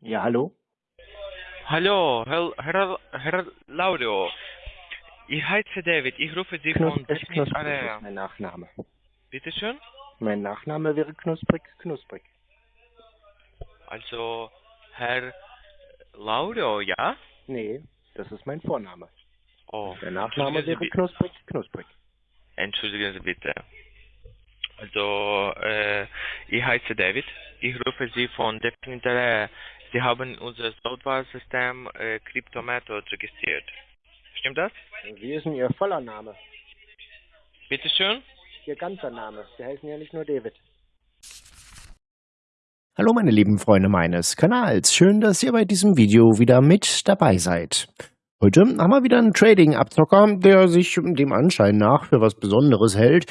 Ja, hallo? Hallo, Herr, Herr, Herr Laudio. Ich heiße David, ich rufe Sie von Technik ist mein Nachname. Bitte schön? Mein Nachname wäre Knusprig, Knusprig. Also, Herr Laudio, ja? Nee, das ist mein Vorname. Oh, Der Nachname wäre Knusprig, Knusprig. entschuldigen Sie bitte. Also, äh, ich heiße David, ich rufe Sie von Area. Sie haben unser Software-System äh, Cryptomethod registriert. Stimmt das? Wie ist denn Ihr voller Name? Bitte schön? Ihr ganzer Name. Sie heißen ja nicht nur David. Hallo meine lieben Freunde meines Kanals, schön, dass ihr bei diesem Video wieder mit dabei seid. Heute haben wir wieder einen Trading-Abzocker, der sich dem Anschein nach für was Besonderes hält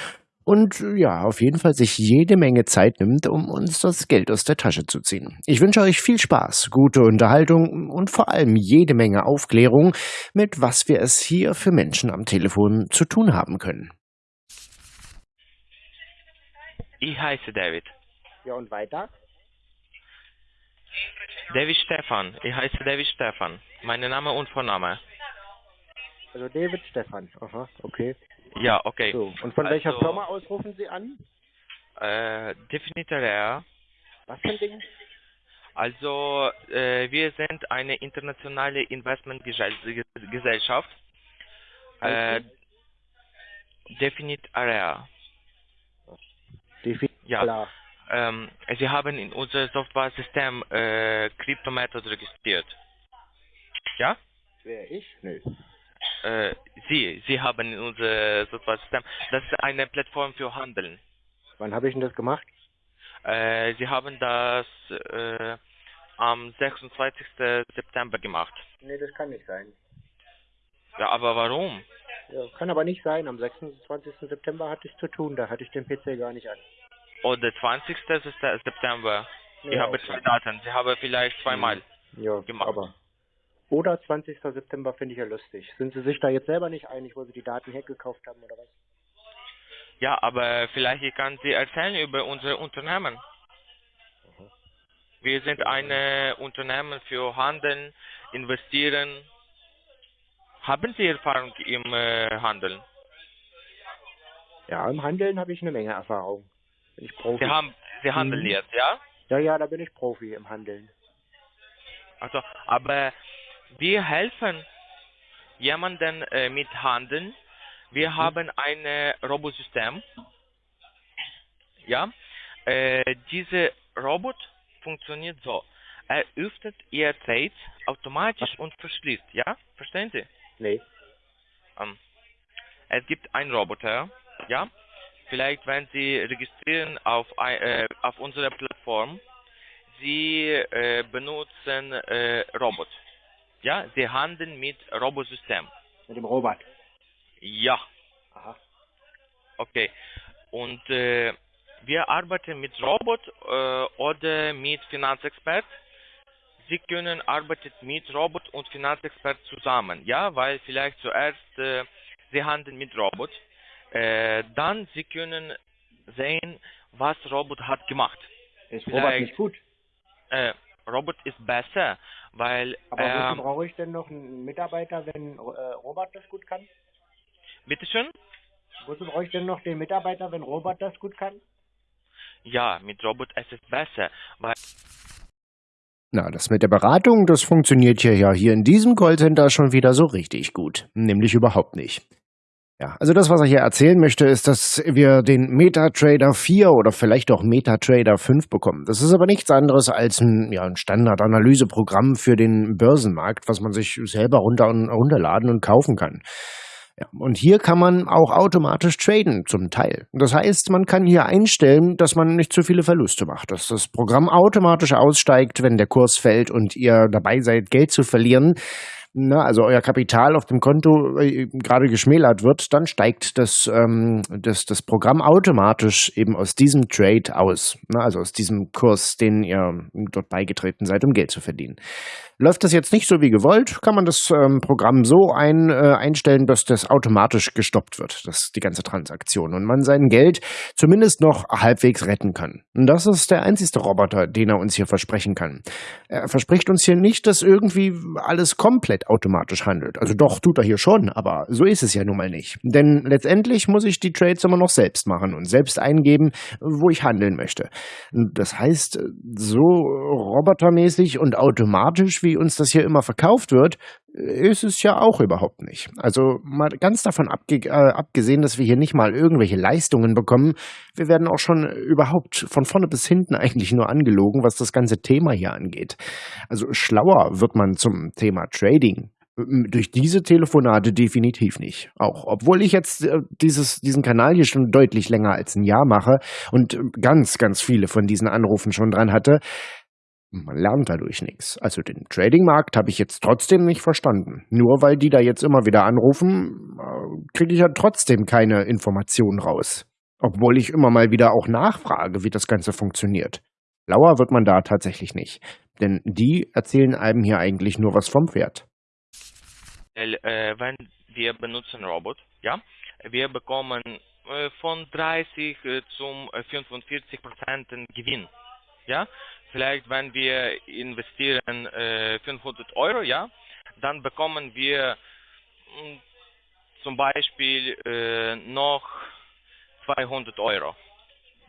und ja, auf jeden Fall sich jede Menge Zeit nimmt, um uns das Geld aus der Tasche zu ziehen. Ich wünsche euch viel Spaß, gute Unterhaltung und vor allem jede Menge Aufklärung, mit was wir es hier für Menschen am Telefon zu tun haben können. Ich heiße David. Ja, und weiter? David Stefan. Ich heiße David Stefan. Mein Name und Vorname. Also David Stefan. Aha, okay. Ja, okay. So, und von welcher Also- Firma aus rufen Sie an? Äh, Definitär. Was für ein Ding? Also, äh, wir sind eine internationale Investmentgesellschaft. Äh, Definite Area. Defi Ja. Klar. Ähm, Sie haben in unser Software-System äh, Cryptomethod registriert. Ja? Wer ich? Nö. Äh, Sie, Sie haben in unser Software-System. Das ist eine Plattform für Handeln. Wann habe ich denn das gemacht? Äh, Sie haben das äh, am 26. September gemacht. Nee, das kann nicht sein. Ja, aber warum? Ja, kann aber nicht sein. Am 26. September hatte ich zu tun. Da hatte ich den PC gar nicht an. Oder 20. Sep- September. Ich Ja, habe okay. zwei Daten. Sie haben vielleicht zweimal. Ja, gemacht. aber. Oder 20. September finde ich ja lustig. Sind Sie sich da jetzt selber nicht einig, wo Sie die Daten hergekauft haben oder was? Ja, aber vielleicht ich kann Sie erzählen über unser Unternehmen. Wir sind ein Unternehmen für Handeln, Investieren. Haben Sie Erfahrung im äh, Handeln? Ja, im Handeln habe ich eine Menge Erfahrung. Bin ich Profi. Sie haben, Sie handeln Mhm. jetzt, ja? ja, ja, da bin ich Profi im Handeln. Also, aber wir helfen jemanden äh, mit Handeln. Wir Mhm. haben ein äh, Robosystem. Ja, äh, dieser Robot funktioniert so. Er öffnet Ihr Trades automatisch und verschließt. Ja, verstehen Sie? Nee. Ähm, es gibt einen Roboter. Ja, vielleicht wenn Sie registrieren auf äh, auf unserer Plattform, Sie äh, benutzen äh, Robot. Ja, Sie handeln mit Robosystem. Mit dem Robot. Ja, Aha. okay. Und äh, wir arbeiten mit Robot äh, oder mit Finanzexpert. Sie können arbeiten mit Robot und Finanzexpert zusammen, ja, weil vielleicht zuerst äh, Sie handeln mit Robot, äh, dann Sie können sehen, was Robot hat gemacht. Ist Vielleicht- Robot nicht gut? Äh, Robot ist besser, weil Aber wozu ähm, brauche ich denn noch einen Mitarbeiter, wenn äh, Robot das gut kann? bitteschön. Wozu brauche ich denn noch den Mitarbeiter, wenn Robot das gut kann? Ja, mit Robot es ist besser, weil Na, das mit der Beratung, das funktioniert hier ja hier in diesem Callcenter schon wieder so richtig gut. Nämlich überhaupt nicht. Ja, also das, was er hier erzählen möchte, ist, dass wir den MetaTrader 4 oder vielleicht auch MetaTrader 5 bekommen. Das ist aber nichts anderes als ein, ja, ein Standardanalyseprogramm für den Börsenmarkt, was man sich selber runter runterladen und kaufen kann. Ja, und hier kann man auch automatisch traden, zum Teil. Das heißt, man kann hier einstellen, dass man nicht zu viele Verluste macht, dass das Programm automatisch aussteigt, wenn der Kurs fällt und ihr dabei seid, Geld zu verlieren. Na, also euer Kapital auf dem Konto äh, gerade geschmälert wird, dann steigt das, ähm, das, das Programm automatisch eben aus diesem Trade aus. Na, also aus diesem Kurs, den ihr dort beigetreten seid, um Geld zu verdienen. Läuft das jetzt nicht so wie gewollt, kann man das ähm, Programm so ein, äh, einstellen, dass das automatisch gestoppt wird, das, die ganze Transaktion, und man sein Geld zumindest noch halbwegs retten kann. Und das ist der einzige Roboter, den er uns hier versprechen kann. Er verspricht uns hier nicht, dass irgendwie alles komplett automatisch handelt. Also doch, tut er hier schon, aber so ist es ja nun mal nicht. Denn letztendlich muss ich die Trades immer noch selbst machen und selbst eingeben, wo ich handeln möchte. Das heißt, so robotermäßig und automatisch wie uns das hier immer verkauft wird, ist es ja auch überhaupt nicht. Also mal ganz davon abge äh, abgesehen, dass wir hier nicht mal irgendwelche Leistungen bekommen, wir werden auch schon überhaupt von vorne bis hinten eigentlich nur angelogen, was das ganze Thema hier angeht. Also schlauer wird man zum Thema Trading durch diese Telefonate definitiv nicht. Auch obwohl ich jetzt äh, dieses, diesen Kanal hier schon deutlich länger als ein Jahr mache und ganz, ganz viele von diesen Anrufen schon dran hatte, man lernt dadurch nichts. Also den Trading-Markt habe ich jetzt trotzdem nicht verstanden. Nur weil die da jetzt immer wieder anrufen, äh, kriege ich ja trotzdem keine Informationen raus. Obwohl ich immer mal wieder auch nachfrage, wie das Ganze funktioniert. Lauer wird man da tatsächlich nicht. Denn die erzählen einem hier eigentlich nur was vom Pferd. Äh, wenn wir benutzen Robot, ja, wir bekommen äh, von 30 zum 45 Prozent Gewinn, ja, vielleicht wenn wir investieren äh, 500 Euro, ja, dann bekommen wir mh, hm, zum Beispiel äh, noch 200 Euro.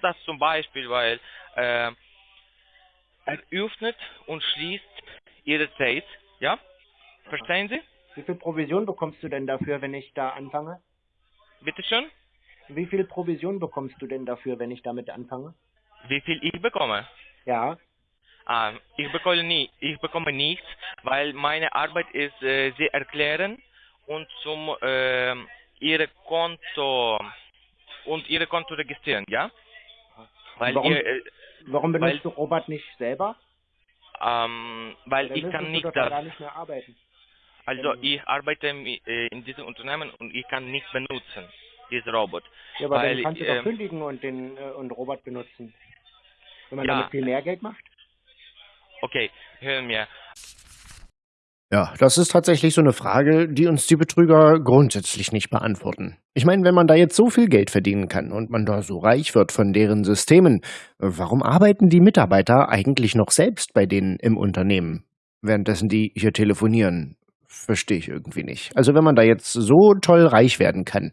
Das zum Beispiel, weil äh, er öffnet und schließt ihre Zeit, ja? Verstehen Sie? Wie viel Provision bekommst du denn dafür, wenn ich da anfange? Bitte schön? Wie viel Provision bekommst du denn dafür, wenn ich damit anfange? Wie viel ich bekomme? Ja. Ähm, ich, bekomme nie, ich bekomme nichts, weil meine Arbeit ist äh, sehr erklären und zum äh, ihre Konto und ihre Konto registrieren, ja? Weil warum, ihr, äh, warum benutzt weil, du Robert nicht selber? Ähm, weil ich kann nicht das. nicht mehr arbeiten. Also ähm, ich arbeite äh, in diesem Unternehmen und ich kann nicht benutzen diesen Robot. Ja, aber weil, dann kannst du doch ähm, kündigen und den äh, und Robot benutzen. Wenn man ja, damit viel mehr Geld macht? Okay, hören wir. Ja, das ist tatsächlich so eine Frage, die uns die Betrüger grundsätzlich nicht beantworten. Ich meine, wenn man da jetzt so viel Geld verdienen kann und man da so reich wird von deren Systemen, warum arbeiten die Mitarbeiter eigentlich noch selbst bei denen im Unternehmen, währenddessen die hier telefonieren? Verstehe ich irgendwie nicht. Also wenn man da jetzt so toll reich werden kann,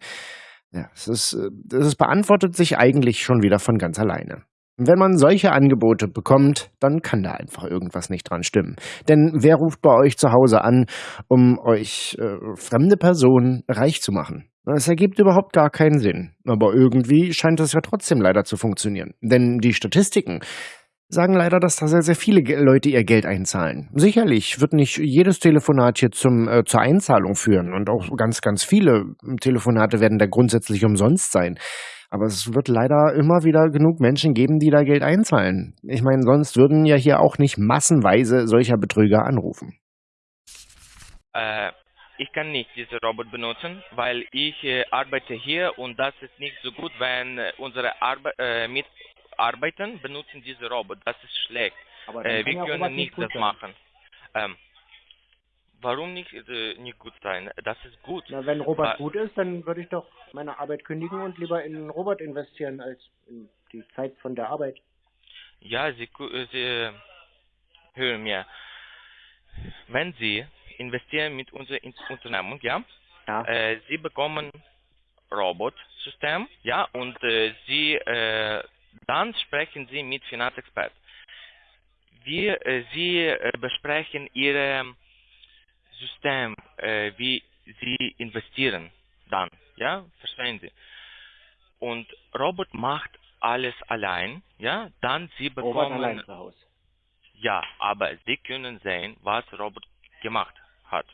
ja, es ist, es beantwortet sich eigentlich schon wieder von ganz alleine. Wenn man solche Angebote bekommt, dann kann da einfach irgendwas nicht dran stimmen. Denn wer ruft bei euch zu Hause an, um euch äh, fremde Personen reich zu machen? Das ergibt überhaupt gar keinen Sinn. Aber irgendwie scheint das ja trotzdem leider zu funktionieren. Denn die Statistiken sagen leider, dass da sehr, sehr viele Leute ihr Geld einzahlen. Sicherlich wird nicht jedes Telefonat hier zum, äh, zur Einzahlung führen und auch ganz, ganz viele Telefonate werden da grundsätzlich umsonst sein. Aber es wird leider immer wieder genug Menschen geben, die da Geld einzahlen. Ich meine, sonst würden ja hier auch nicht massenweise solcher Betrüger anrufen. Äh, ich kann nicht diesen Robot benutzen, weil ich äh, arbeite hier und das ist nicht so gut, wenn äh, unsere Arbe äh, Mitarbeiter benutzen diesen Robot. Das ist schlecht. Äh, wir können nicht das machen. Ähm, Warum nicht, äh, nicht gut sein? Das ist gut. Na, wenn Robert Aber, gut ist, dann würde ich doch meine Arbeit kündigen und lieber in Robert investieren als in die Zeit von der Arbeit. Ja, Sie, Sie hören mir. Wenn Sie investieren mit unserer Unternehmung, ja, ja. Äh, Sie bekommen Robot-System, ja, und äh, Sie, äh, dann sprechen Sie mit Finanzexperten. Wir, äh, Sie äh, besprechen Ihre System, äh, wie Sie investieren dann, ja, verstehen Sie. Und Robot macht alles allein, ja, dann Sie bekommen... Robot allein zu Hause. Ja, aber Sie können sehen, was Robot gemacht hat.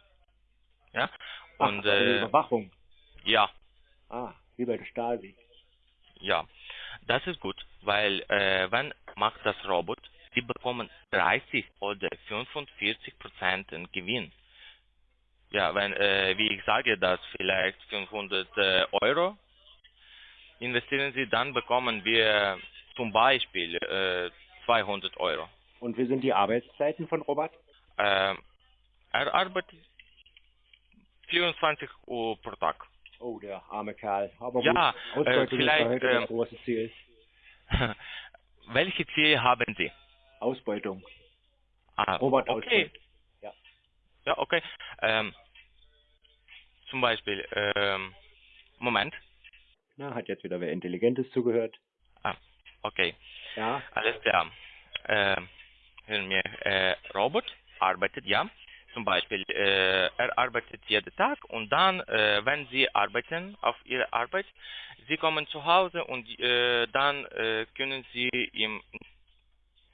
Ja, und... Ach, äh, Überwachung. Ja. Ah, wie bei der Stasi. Ja, das ist gut, weil äh, wenn macht das Robot, Sie bekommen 30 oder 45 Prozent Gewinn ja, wenn, äh, wie ich sage, das vielleicht 500 äh, Euro investieren Sie, dann bekommen wir zum Beispiel äh, 200 Euro. Und wie sind die Arbeitszeiten von Robert? Äh, er arbeitet 24 Uhr pro Tag. Oh, der arme Kerl. Aber Ja, gut, äh, vielleicht, ist ja heute ähm, das große Ziel. Welche Ziele haben Sie? Ausbeutung. Ah, Robert okay. Ausbeutung. Ja. Okay. Ähm, zum Beispiel, ähm, Moment. Na, hat jetzt wieder wer Intelligentes zugehört. Ah, okay. Ja, Alles klar. Äh, hören wir, äh, Robot arbeitet, ja. Zum Beispiel, äh, er arbeitet jeden Tag und dann, äh, wenn Sie arbeiten auf Ihre Arbeit, Sie kommen zu Hause und äh, dann äh, können Sie im,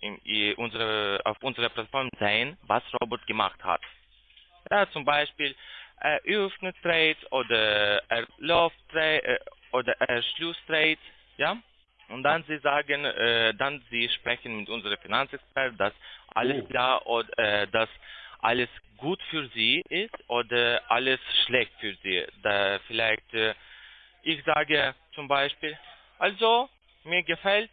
im, unsere, auf unserer Plattform sehen, was Robot gemacht hat. Ja, zum Beispiel, er öffnet Trades oder er läuft Trades äh, oder er schließt Trades, ja. Und dann sie sagen, äh, dann sie sprechen mit unserem Finanzexperten, dass alles Oh. klar oder äh, dass alles gut für sie ist oder alles schlecht für sie. Da vielleicht, äh, ich sage zum Beispiel, also mir gefällt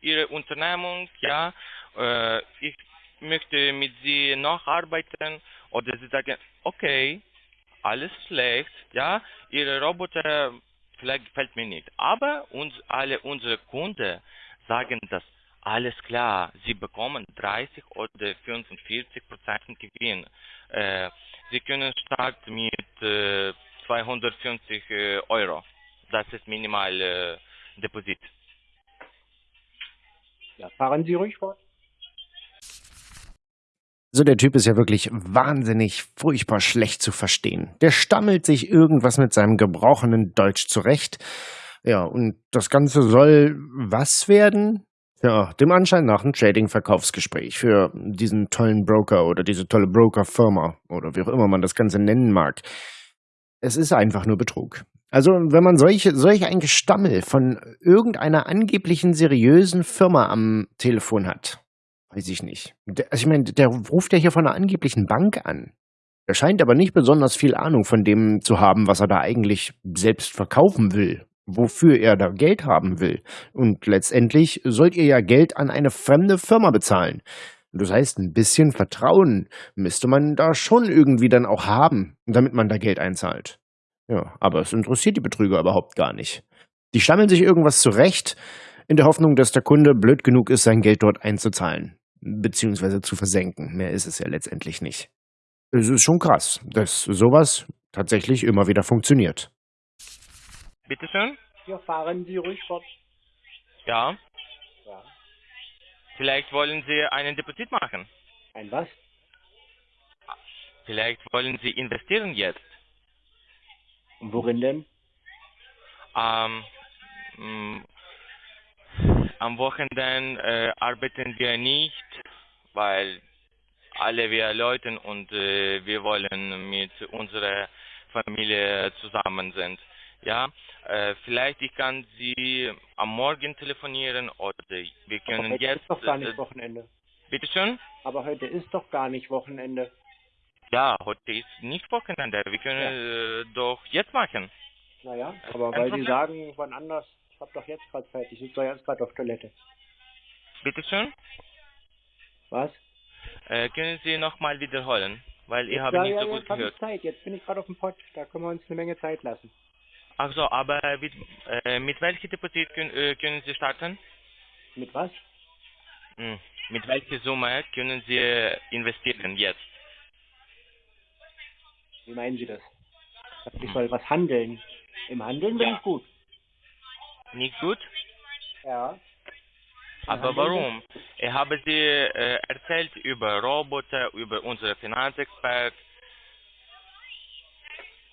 Ihre Unternehmung, ja, äh, ich möchte mit Sie noch arbeiten oder Sie sagen, okay, alles schlecht, ja, Ihre Roboter vielleicht gefällt mir nicht, aber uns alle unsere Kunden sagen das alles klar, Sie bekommen 30 oder 45 Prozent Gewinn. Äh, Sie können starten mit äh, 250 äh, Euro. Das ist minimal äh, Deposit. ja, fahren Sie ruhig fort. So, der Typ ist ja wirklich wahnsinnig, furchtbar schlecht zu verstehen. Der stammelt sich irgendwas mit seinem gebrochenen Deutsch zurecht. Ja, und das Ganze soll was werden? Ja, dem Anschein nach ein Trading-Verkaufsgespräch für diesen tollen Broker oder diese tolle Broker-Firma oder wie auch immer man das Ganze nennen mag. Es ist einfach nur Betrug. Also, wenn man solche, solch ein Gestammel von irgendeiner angeblichen seriösen Firma am Telefon hat, weiß ich nicht. Der, also ich meine, der ruft ja hier von einer angeblichen Bank an. Er scheint aber nicht besonders viel Ahnung von dem zu haben, was er da eigentlich selbst verkaufen will, wofür er da Geld haben will. Und letztendlich sollt ihr ja Geld an eine fremde Firma bezahlen. Das heißt, ein bisschen Vertrauen müsste man da schon irgendwie dann auch haben, damit man da Geld einzahlt. Ja, aber es interessiert die Betrüger überhaupt gar nicht. Die stammeln sich irgendwas zurecht, in der Hoffnung, dass der Kunde blöd genug ist, sein Geld dort einzuzahlen, beziehungsweise zu versenken. Mehr ist es ja letztendlich nicht. Es ist schon krass, dass sowas tatsächlich immer wieder funktioniert. Bitte schön? Ja, fahren Sie ruhig fort. Ja. Ja. Vielleicht wollen Sie einen Deposit machen. Ein was? Vielleicht wollen Sie investieren jetzt. Und worin denn? Ähm, mh, am Wochenende äh, arbeiten wir nicht, weil alle wir Leute und äh, wir wollen mit unserer Familie zusammen sind. Ja, äh, vielleicht ich kann Sie am Morgen telefonieren oder wir Aber können heute jetzt. ist doch gar äh, nicht Wochenende. bitte schön? Aber heute ist doch gar nicht Wochenende. Ja, heute ist nicht Wochenende. Wir können äh, doch jetzt machen. Naja, aber Kein weil Sie Problem. sagen, wann anders, hab doch jetzt gerade Zeit. Ich sitze doch jetzt gerade auf Toilette. Bitte schön? Was? Äh, können Sie nochmal wiederholen? Weil ich habe ja, nicht ja, so gut gehört. Zeit. Jetzt bin ich gerade auf dem Pott. Da können wir uns eine Menge Zeit lassen. Ach so, aber mit, äh, mit welchem Deposit können, äh, können Sie starten? Mit was? Hm. Mit welcher Summe können Sie investieren jetzt? Wie meinen Sie das? Ich soll was handeln. Im Handeln bin Ja. ich gut. Nicht gut? Ja. Aber warum? Ich habe Sie äh, erzählt über Roboter, über unsere Finanzexpert.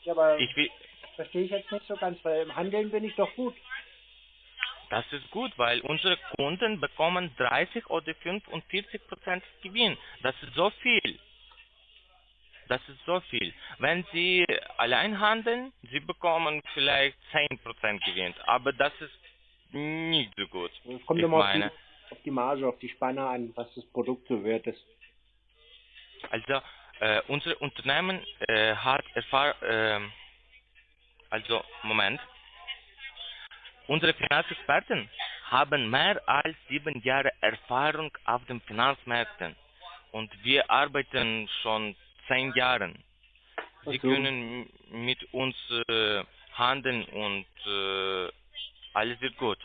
Ja, aber Ich will, verstehe ich jetzt nicht so ganz, weil im Handeln bin ich doch gut. das ist gut, weil unsere Kunden bekommen 30 oder 45 Prozent Gewinn. Das ist so viel. Das ist so viel. Wenn Sie allein handeln, Sie bekommen vielleicht 10 Prozent Gewinn. Aber das ist nicht so gut. Es kommt Ich immer auf meine. die, auf die Marge, auf die Spanne an, was das Produkt so wert ist. Also Äh, unser Unternehmen äh, hat Erfahrung, äh, also Moment, unsere Finanzexperten haben mehr als sieben Jahre Erfahrung auf den Finanzmärkten und wir arbeiten schon zehn Jahre. Sie so. können mit uns äh, handeln und äh, alles wird gut.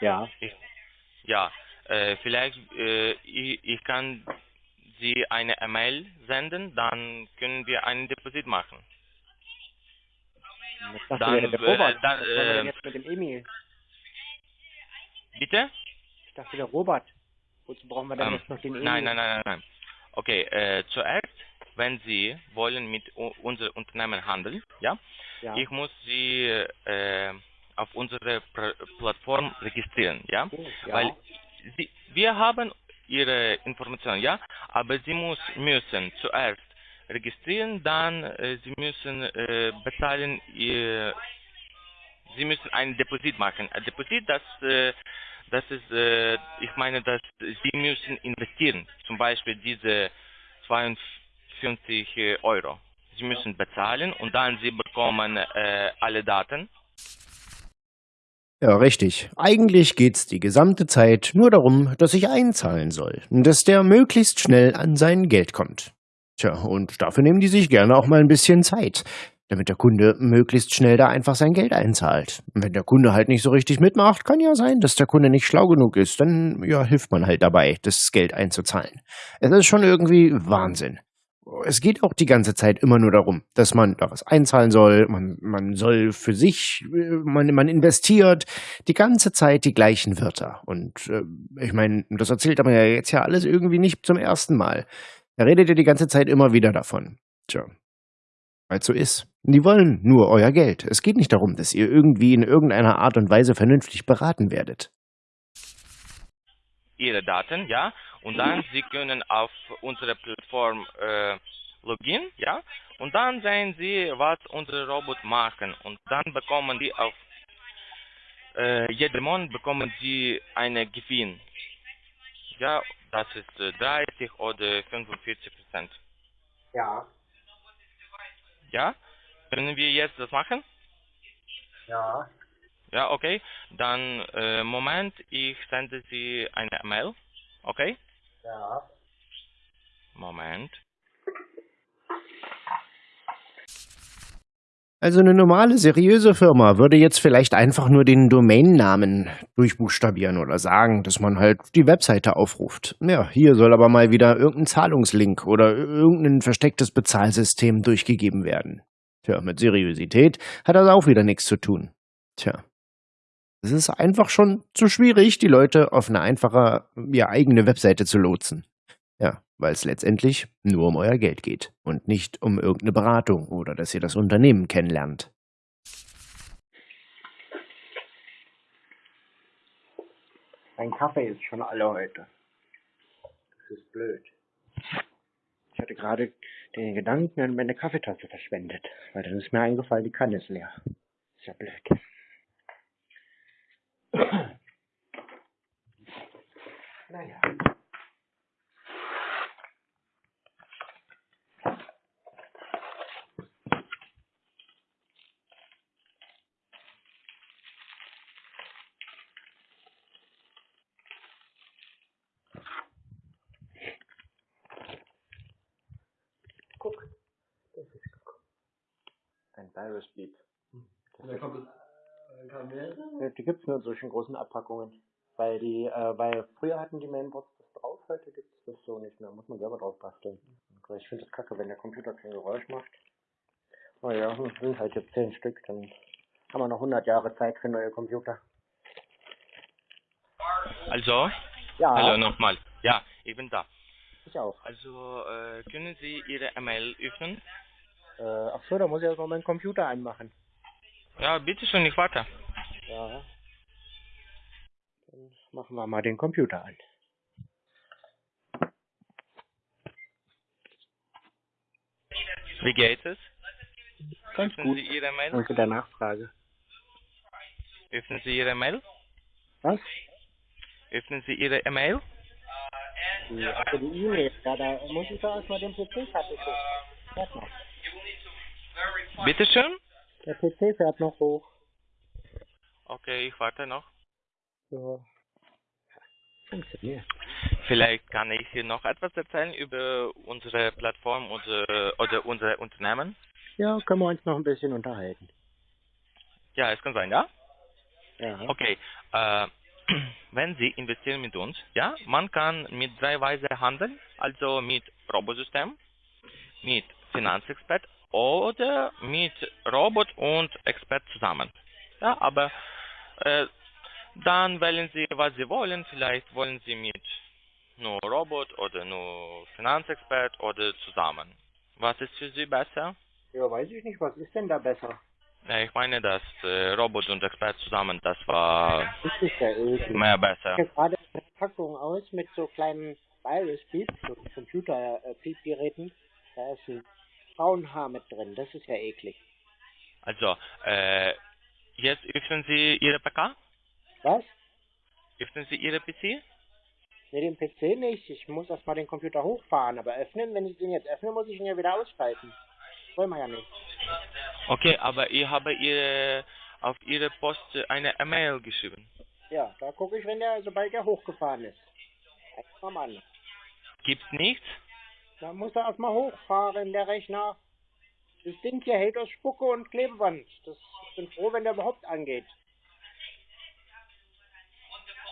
Ja. Ja, äh, vielleicht äh, ich, ich kann Sie eine E-Mail senden, dann können wir einen Deposit machen. Das Dann, ja der äh, Robert. dann, wir denn äh, jetzt mit dem Emil? Bitte? Ich dachte der Robert. Wozu brauchen wir denn Ähm, jetzt noch den Emil? nein, nein, nein, nein, nein. Okay, äh, zuerst, wenn Sie wollen mit unserem Unternehmen handeln, ja, Ja. ich muss Sie äh, auf unsere Pr Plattform registrieren, ja, ja. weil Sie, wir haben Ihre Informationen, ja, aber Sie muss, müssen zuerst registrieren, dann äh, Sie müssen äh, bezahlen, Sie müssen ein Deposit machen. Ein Deposit, das, äh, das ist, äh, ich meine, dass Sie müssen investieren, zum Beispiel diese 52 Euro. Sie müssen bezahlen und dann Sie bekommen äh, alle Daten. Ja, richtig. Eigentlich geht's die gesamte Zeit nur darum, dass ich einzahlen soll, dass der möglichst schnell an sein Geld kommt. Tja, und dafür nehmen die sich gerne auch mal ein bisschen Zeit, damit der Kunde möglichst schnell da einfach sein Geld einzahlt. Wenn der Kunde halt nicht so richtig mitmacht, kann ja sein, dass der Kunde nicht schlau genug ist, dann ja, hilft man halt dabei, das Geld einzuzahlen. Es ist schon irgendwie Wahnsinn. Es geht auch die ganze Zeit immer nur darum, dass man da was einzahlen soll, man, man soll für sich, äh, man, man investiert, die ganze Zeit die gleichen Wörter. Und äh, ich meine, das erzählt aber ja jetzt ja alles irgendwie nicht zum ersten Mal. Er redet ja die ganze Zeit immer wieder davon. Tja, weil so ist. Die wollen nur euer Geld. Es geht nicht darum, dass ihr irgendwie in irgendeiner Art und Weise vernünftig beraten werdet. Ihre Daten, ja, und dann Sie können auf unsere Plattform äh, login, ja, und dann sehen Sie, was unsere Roboter machen und dann bekommen die auf äh, jeden Monat bekommen Sie eine Gewinn. Ja, das ist äh, 30 oder 45 Prozent. Ja. Ja, können wir jetzt das machen? Ja. Ja, okay. Dann äh, Moment, ich sende Sie eine Mail. Okay? Ja. Moment. Also eine normale, seriöse Firma würde jetzt vielleicht einfach nur den Domainnamen durchbuchstabieren oder sagen, dass man halt die Webseite aufruft. Ja, hier soll aber mal wieder irgendein Zahlungslink oder irgendein verstecktes Bezahlsystem durchgegeben werden. Tja, mit Seriosität hat das auch wieder nichts zu tun. Tja. Es ist einfach schon zu schwierig, die Leute auf eine einfache, ja, eigene Webseite zu lotsen. Ja, weil es letztendlich nur um euer Geld geht und nicht um irgendeine Beratung oder dass ihr das Unternehmen kennenlernt. Mein Kaffee ist schon alle heute. Das ist blöd. Ich hatte gerade den Gedanken an meine Kaffeetasse verschwendet, weil dann ist mir eingefallen, die Kanne ist leer. Ist ja blöd. Naja. Guck. Das ist guck. Ein Virus Beep. Da kommt es, äh, kann mehr sein? Ja, Die gibt's nur in solchen großen Abpackungen. Weil die, äh, weil früher hatten die Mainboards das drauf, heute gibt's das so nicht mehr. Muss man selber drauf basteln. Aber Ich finde das kacke, wenn der Computer kein Geräusch macht. Oh ja, hm, sind halt jetzt zehn Stück, dann haben wir noch 100 Jahre Zeit für neue Computer. Also, Ja, hallo nochmal. Ja, ich bin da. Ich auch. Also, äh, können Sie Ihre E-Mail öffnen? Äh, ach so, da muss ich erst mal meinen Computer anmachen. Ja, bitte schön, ich warte. Ja. Dann machen wir mal den Computer an. Wie geht es? Ganz Öffnen gut. Sie Ihre Mail? Danke der Nachfrage. Öffnen Sie Ihre Mail? Was? Öffnen Sie Ihre E-Mail? Die, also die E-Mail, ja, da muss ich doch erstmal den PC fertig hoch. Fährt noch. Bitteschön? Der PC fährt noch hoch. Okay, ich warte noch. So. Funktioniert. Vielleicht kann ich hier noch etwas erzählen über unsere Plattform oder, oder unsere Unternehmen. Ja, können wir uns noch ein bisschen unterhalten. Ja, es kann sein, ja? Ja. Okay. Äh, wenn Sie investieren mit uns, ja, man kann mit drei Weise handeln, also mit Robosystem, mit Finanzexpert oder mit Robot und Expert zusammen. Ja, aber äh, dann wählen Sie, was Sie wollen. Vielleicht wollen Sie mit nur Robot oder nur Finanzexpert oder zusammen. Was ist für Sie besser? Ja, weiß ich nicht, was ist denn da besser? Ja, ich meine, dass äh, Robot und Expert zusammen, das war Das ist ja mehr besser. Ich habe gerade eine Packung aus mit so kleinen Virus-Beeps, so Computer-Piep-Geräten. Da ist ein Frauenhaar mit drin. Das ist ja eklig. Also, äh, jetzt öffnen Sie Ihre PK? Was? Öffnen Sie Ihre PC? Ne, den PC nicht. Ich muss erstmal den Computer hochfahren. Aber öffnen, wenn ich den jetzt öffne, muss ich ihn ja wieder ausschalten. Wollen wir ja nicht. Okay, aber ich habe Ihre, auf Ihre Post eine E-Mail geschrieben. Ja, da gucke ich, wenn der, sobald der hochgefahren ist. Mal an. Gibt's nichts? Da muss er erstmal hochfahren, der Rechner. Das Ding hier hält aus Spucke und Klebeband. Das, ich bin froh, wenn der überhaupt angeht.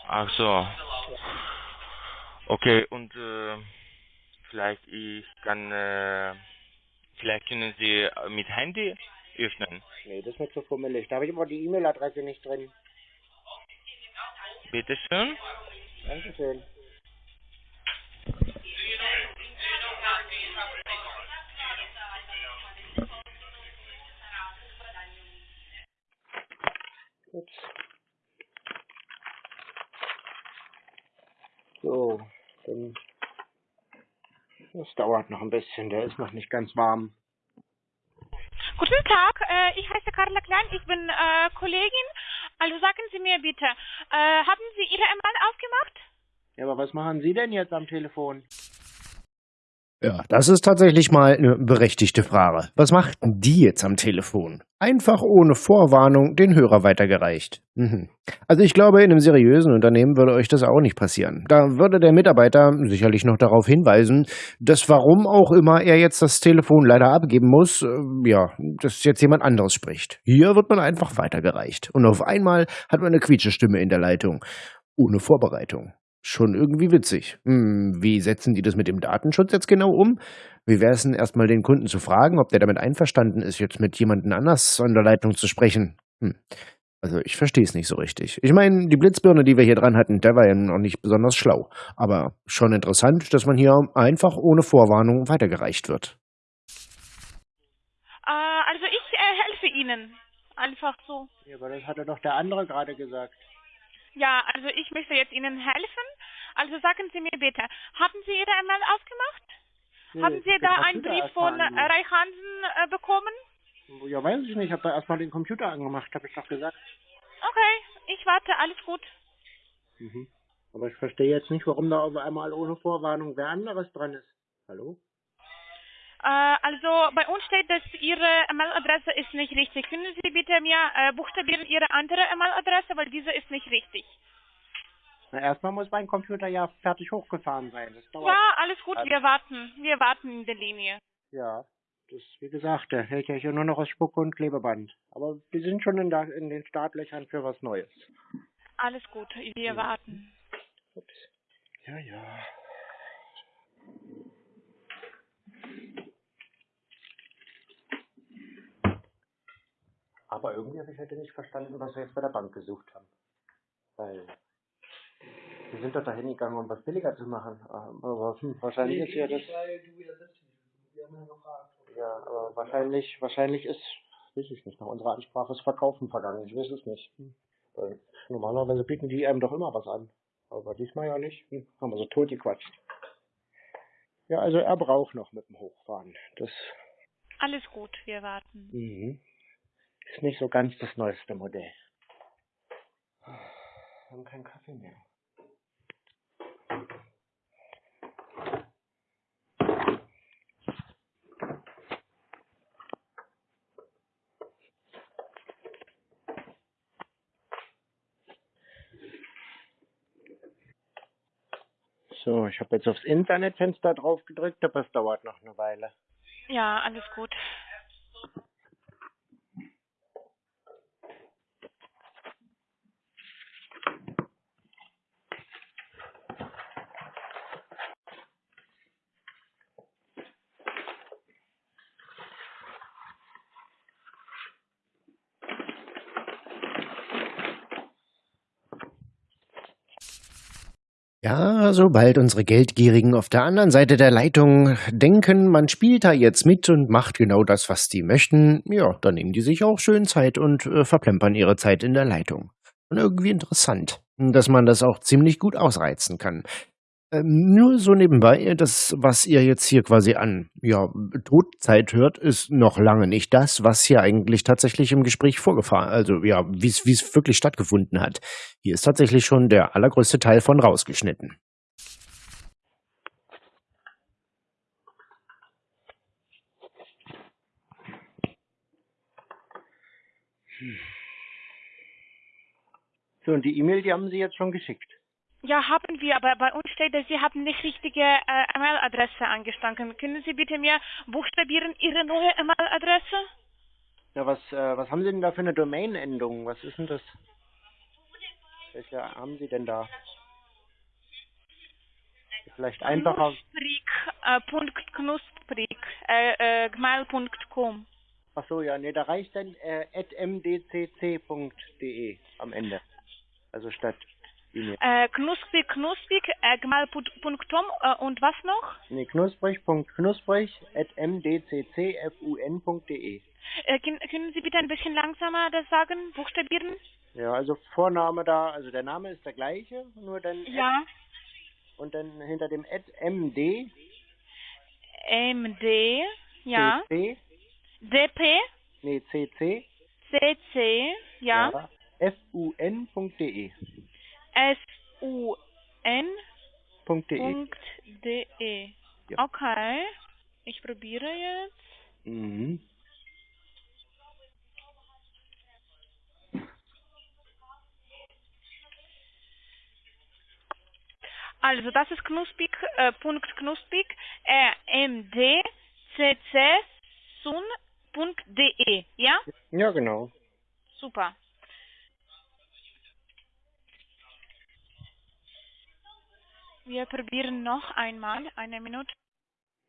Ach so. Okay, und äh, vielleicht ich kann, äh, vielleicht können Sie mit Handy öffnen. Nee, das ist mir zu fummelig. Da habe ich aber die E-Mail-Adresse nicht drin. Bitteschön. Dankeschön. Ups. So, dann. Das dauert noch ein bisschen, der ist noch nicht ganz warm. Guten Tag, äh, ich heiße Carla Klein, ich bin äh, Kollegin. Also sagen Sie mir bitte, äh, haben Sie Ihre E-Mail aufgemacht? Ja, aber was machen Sie denn jetzt am Telefon? Ja, das ist tatsächlich mal eine berechtigte Frage. Was machten die jetzt am Telefon? Einfach ohne Vorwarnung den Hörer weitergereicht. Mhm. Also ich glaube, in einem seriösen Unternehmen würde euch das auch nicht passieren. Da würde der Mitarbeiter sicherlich noch darauf hinweisen, dass warum auch immer er jetzt das Telefon leider abgeben muss, äh, ja, dass jetzt jemand anderes spricht. Hier wird man einfach weitergereicht. Und auf einmal hat man eine Quietschestimme in der Leitung. Ohne Vorbereitung. Schon irgendwie witzig. Hm, wie setzen die das mit dem Datenschutz jetzt genau um? Wie wäre es denn erstmal den Kunden zu fragen, ob der damit einverstanden ist, jetzt mit jemandem anders an der Leitung zu sprechen? Hm. Also ich verstehe es nicht so richtig. Ich meine, die Blitzbirne, die wir hier dran hatten, der war ja noch nicht besonders schlau. Aber schon interessant, dass man hier einfach ohne Vorwarnung weitergereicht wird. Äh, also ich äh, helfe Ihnen. Einfach so. Ja, aber das hatte doch der andere gerade gesagt. Ja, also ich möchte jetzt Ihnen helfen. Also sagen Sie mir bitte, haben Sie Ihre E-Mail aufgemacht? Nee, haben Sie da einen Brief von äh, angemacht. Reich Hansen äh, bekommen? Ja, weiß ich nicht. Ich habe da erstmal den Computer angemacht, habe ich doch gesagt. Okay, ich warte, alles gut. Mhm. Aber ich verstehe jetzt nicht, warum da auf einmal ohne Vorwarnung wer anderes dran ist. Hallo? Äh, also bei uns steht, dass Ihre E-Mail-Adresse ist nicht richtig. Können Sie bitte mir äh, buchstabieren Ihre andere E-Mail-Adresse, weil diese ist nicht richtig. Na, erstmal muss mein Computer ja fertig hochgefahren sein. Ja, alles gut, Also- wir warten. Wir warten in der Linie. Ja. Das, wie gesagt, der hält ja hier nur noch aus Spucke und Klebeband. Aber wir sind schon in, der, in den Startlöchern für was Neues. Alles gut, wir warten. Ups. Ja, ja. Aber irgendwie habe ich heute nicht verstanden, was wir jetzt bei der Bank gesucht haben. Weil wir sind doch da hingegangen, um was billiger zu machen. Aber hm, wahrscheinlich ist ja das. Weil du ja selbst Wir haben ja gefragt. Ja, aber wahrscheinlich, wahrscheinlich ist, weiß ich nicht, nach unserer Ansprache ist Verkaufen vergangen. Ich weiß es nicht. Hm. Weil normalerweise bieten die einem doch immer was an. Aber diesmal ja nicht. Hm. Haben wir so tot gequatscht. Ja, also er braucht noch mit dem Hochfahren. Das Alles gut, wir warten. mhm. ist nicht so ganz das neueste Modell. Wir haben keinen Kaffee mehr. Ich habe jetzt aufs Internetfenster drauf gedrückt, aber es dauert noch eine Weile. Ja, alles gut. Ja, sobald unsere Geldgierigen auf der anderen Seite der Leitung denken, man spielt da jetzt mit und macht genau das, was die möchten, ja, dann nehmen die sich auch schön Zeit und äh, verplempern ihre Zeit in der Leitung. Und irgendwie interessant, dass man das auch ziemlich gut ausreizen kann. Ähm, nur so nebenbei, das, was ihr jetzt hier quasi an ja, Todzeit hört, ist noch lange nicht das, was hier eigentlich tatsächlich im Gespräch vorgefahren, also ja, wie es wirklich stattgefunden hat. Hier ist tatsächlich schon der allergrößte Teil von rausgeschnitten. So, und die E-Mail, die haben Sie jetzt schon geschickt. Ja, haben wir, aber bei uns steht, dass Sie haben nicht richtige äh, E-Mail-Adresse angestanden. Können Sie bitte mir buchstabieren Ihre neue E-Mail-Adresse? Ja, was, äh, was haben Sie denn da für eine Domain-Endung? Was ist denn das? Welche haben Sie denn da? Vielleicht einfacher. Knusprig, äh, äh, äh, gmail.com. Ach so, ja, nee, da reicht dann äh, mdcc.de am Ende. Also statt. Äh, knusprig, knusprig, äh, gmail.com äh, und was noch? Nee, knusprig.knusprig at mdccfun.de. Äh, können, können Sie bitte ein bisschen langsamer das sagen, buchstabieren? Ja, also Vorname da, also der Name ist der gleiche, nur dann Ja. und dann hinter dem at md MD, ja. cc, DP, nee, cc, CC, ja. fun.de. S-U-N. .de. Punkt .de. Ja. Okay, ich probiere jetzt. Mhm. Also das ist knusprig, äh, Punkt knusprig, äh, md, cc, sun, Punkt .de, ja? Ja, genau. Super. Wir probieren noch einmal, eine Minute.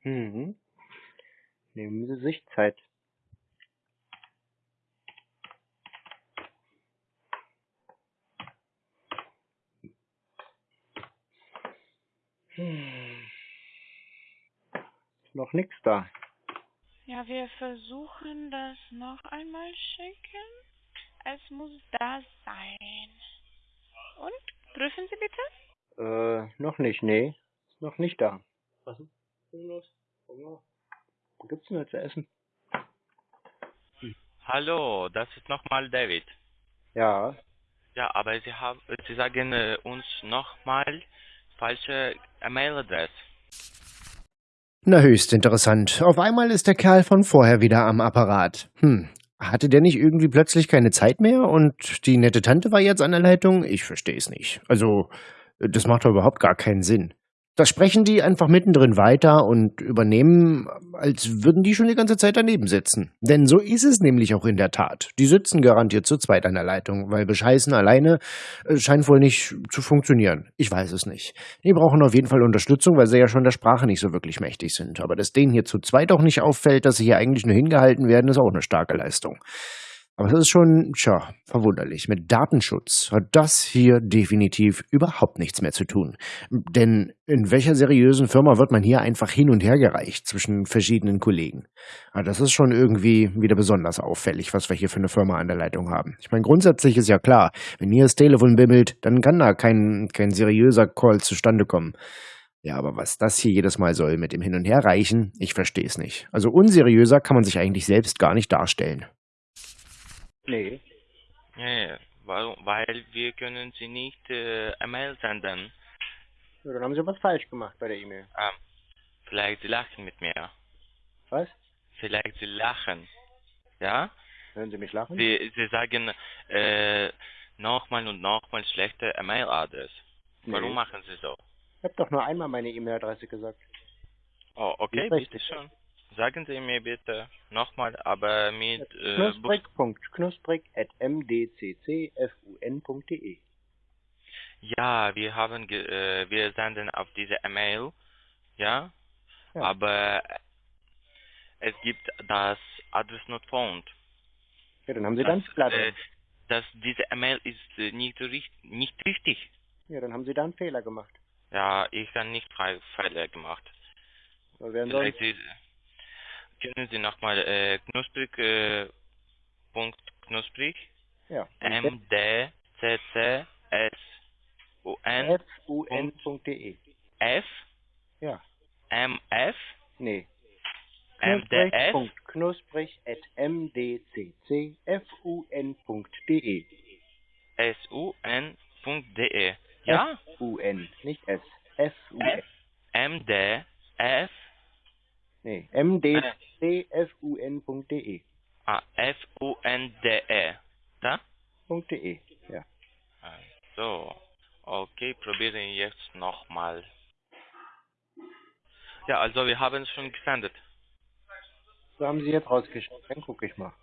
Mhm. Nehmen Sie sich Zeit. Hm. Ist noch nichts da. Ja, wir versuchen das noch einmal schicken. Es muss da sein. Und? Prüfen Sie bitte? Äh, noch nicht, nee. Ist noch nicht da. Was ist denn los? Hunger? Was gibt's denn zu essen? Hallo, das ist nochmal David. Ja. Ja, aber Sie haben, Sie sagen äh, uns nochmal falsche E-Mail-Adresse. Na, höchst interessant. Auf einmal ist der Kerl von vorher wieder am Apparat. Hm. Hatte der nicht irgendwie plötzlich keine Zeit mehr und die nette Tante war jetzt an der Leitung? Ich verstehe es nicht. Also, das macht doch überhaupt gar keinen Sinn. Das sprechen die einfach mittendrin weiter und übernehmen, als würden die schon die ganze Zeit daneben sitzen. Denn so ist es nämlich auch in der Tat. Die sitzen garantiert zu zweit an der Leitung, weil bescheißen alleine äh, scheint wohl nicht zu funktionieren. Ich weiß es nicht. Die brauchen auf jeden Fall Unterstützung, weil sie ja schon der Sprache nicht so wirklich mächtig sind. Aber dass denen hier zu zweit auch nicht auffällt, dass sie hier eigentlich nur hingehalten werden, ist auch eine starke Leistung. Aber es ist schon, tja, verwunderlich. Mit Datenschutz hat das hier definitiv überhaupt nichts mehr zu tun. Denn in welcher seriösen Firma wird man hier einfach hin und her gereicht zwischen verschiedenen Kollegen? Aber das ist schon irgendwie wieder besonders auffällig, was wir hier für eine Firma an der Leitung haben. Ich meine, grundsätzlich ist ja klar, wenn hier das Telefon bimmelt, dann kann da kein, kein seriöser Call zustande kommen. Ja, aber was das hier jedes Mal soll mit dem Hin und Her reichen, ich verstehe es nicht. Also unseriöser kann man sich eigentlich selbst gar nicht darstellen. Nee. Ja, warum? Weil wir können Sie nicht äh, E-Mail senden. Ja, dann haben Sie was falsch gemacht bei der E-Mail. Ähm, vielleicht Sie lachen mit mir. Was? Vielleicht Sie lachen. Ja? Hören Sie mich lachen? Sie, Sie sagen äh, nochmal und nochmal schlechte E-Mail-Adresse. Warum Nee. machen Sie so? habe doch nur einmal meine E-Mail-Adresse gesagt. Oh, okay, bitte schön. Sagen Sie mir bitte nochmal, aber mit äh, Knusprig. Knusprig at mdccfun.de. Ja, wir haben, ge äh, wir senden auf diese E-Mail, ja, Ja. aber es gibt das Address not found. Ja, dann haben Sie dann Das, Fehler äh, dass diese E-Mail ist äh, nicht, nicht richtig. Ja, dann haben Sie da einen Fehler gemacht. Ja, ich habe nicht Fehler gemacht. So, Vielleicht Sie, können Sie nochmal äh, knusprig, äh, Punkt knusprig, ja, M, D, C, C, S, U, N. F, Ja, M, F, nee. M, D, S, Knusprig at mdccfun.de. S, U, N, Punkt, D, E. Ja? F-U-N, nicht S. F-U-N. M, D, F, Nee, mdccfun.de. ah, F, U, N, D, E. Da? .de. Ja. So, okay, probieren jetzt nochmal. Ja, also wir haben es schon gesendet. So haben Sie jetzt rausgeschickt. Dann gucke ich mal.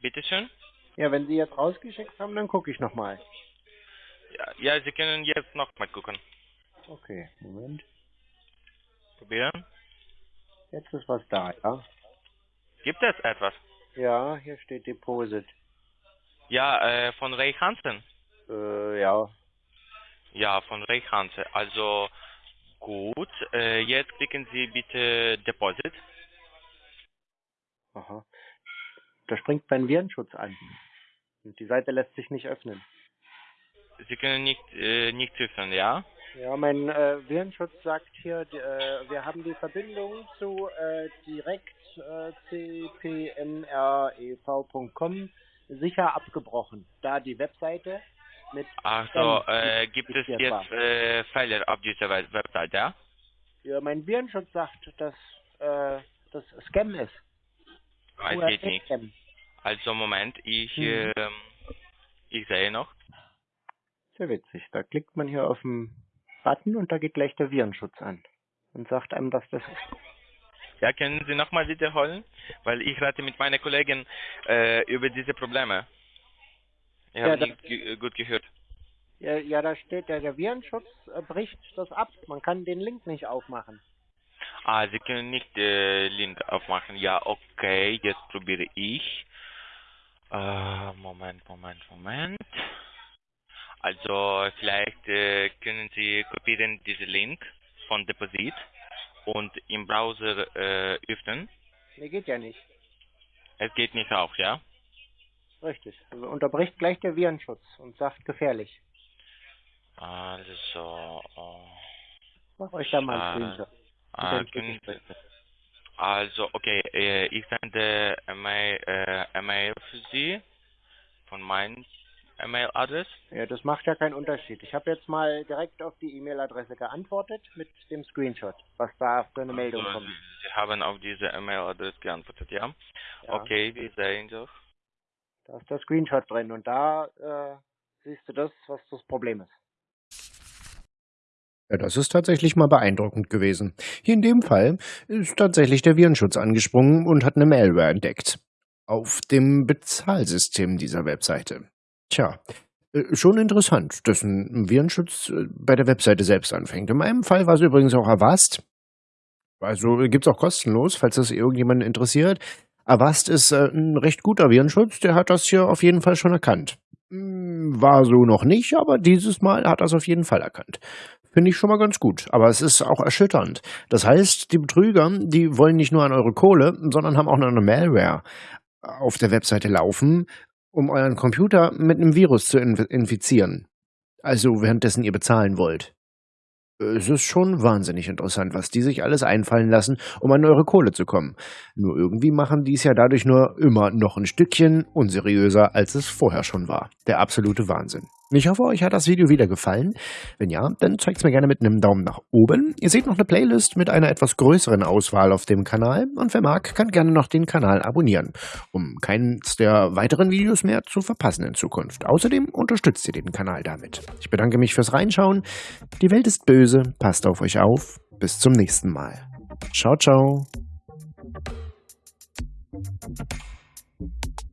Bitteschön? Ja, wenn Sie jetzt rausgeschickt haben, dann gucke ich nochmal. Ja, ja, Sie können jetzt nochmal gucken. Okay, Moment. Probieren. Jetzt ist was da, ja? Gibt es etwas? Ja, hier steht Deposit. Ja, äh, von Ray Hansen. Äh, ja. Ja, von Ray Hansen. Also gut, äh, jetzt klicken Sie bitte Deposit. Aha. Da springt mein Virenschutz an. Und die Seite lässt sich nicht öffnen. Sie können nicht, äh, nicht öffnen, ja? Ja, mein äh, Virenschutz sagt hier, äh, wir haben die Verbindung zu äh, direkt äh, cpmrev.com sicher abgebrochen, da die Webseite mit Also Spam äh, gibt es jetzt äh, Fehler auf dieser Web- Website, ja? ja, mein Virenschutz sagt, dass äh, das Scam ist. Es geht nicht. Also Moment, ich, Mhm. ähm, ich sehe noch. Sehr witzig. Da klickt man hier auf den Button und da geht gleich der Virenschutz an und sagt einem, was das ist. Ja, können Sie nochmal wiederholen? Weil ich rate mit meinen Kollegen äh, über diese Probleme. Ich Ja, habe nicht ge gut gehört. Ja, ja, da steht ja, der Virenschutz äh, bricht das ab. Man kann den Link nicht aufmachen. Ah, Sie können nicht äh, Link aufmachen. Ja, okay, jetzt probiere ich. Äh, Moment, Moment, Moment. Also vielleicht äh, können Sie kopieren diesen Link von Deposit und im Browser äh, öffnen. Nee, geht ja nicht. Es geht nicht auf, ja? Richtig. Also unterbricht gleich der Virenschutz und sagt gefährlich. Also, oh, Mach euch da mal einen Screenshot. schicke ich das. also, okay, äh, ich sende E-Mail, äh, E-Mail für Sie von meinem E-Mail-Adress. Ja, das macht ja keinen Unterschied. Ich habe jetzt mal direkt auf die E-Mail-Adresse geantwortet mit dem Screenshot, was da für eine Meldung Also, kommt. Sie, Sie haben auf diese E-Mail-Adresse geantwortet, ja? Ja, Okay, wir sehen doch. Da ist der Screenshot drin und da äh, siehst du das, was das Problem ist. Ja, das ist tatsächlich mal beeindruckend gewesen. Hier in dem Fall ist tatsächlich der Virenschutz angesprungen und hat eine Malware entdeckt. Auf dem Bezahlsystem dieser Webseite. Tja, äh, schon interessant, dass ein Virenschutz äh, bei der Webseite selbst anfängt. In meinem Fall war es übrigens auch Avast. Also äh, gibt's auch kostenlos, falls das irgendjemanden interessiert. Avast ist ein recht guter Virenschutz, der hat das hier auf jeden Fall schon erkannt. Hm, War so noch nicht, aber dieses Mal hat er es auf jeden Fall erkannt. Finde ich schon mal ganz gut. Aber es ist auch erschütternd. Das heißt, die Betrüger, die wollen nicht nur an eure Kohle, sondern haben auch noch eine Malware auf der Webseite laufen, um euren Computer mit einem Virus zu inf- infizieren. Also währenddessen ihr bezahlen wollt. Es ist schon wahnsinnig interessant, was die sich alles einfallen lassen, um an eure Kohle zu kommen. Nur irgendwie machen die es ja dadurch nur immer noch ein Stückchen unseriöser, als es vorher schon war. Der absolute Wahnsinn. Ich hoffe, euch hat das Video wieder gefallen. Wenn ja, dann zeigt es mir gerne mit einem Daumen nach oben. Ihr seht noch eine Playlist mit einer etwas größeren Auswahl auf dem Kanal und wer mag, kann gerne noch den Kanal abonnieren, um keines der weiteren Videos mehr zu verpassen in Zukunft. Außerdem unterstützt ihr den Kanal damit. Ich bedanke mich fürs Reinschauen. Die Welt ist böse, passt auf euch auf. Bis zum nächsten Mal. Ciao, ciao.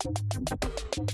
Thank you.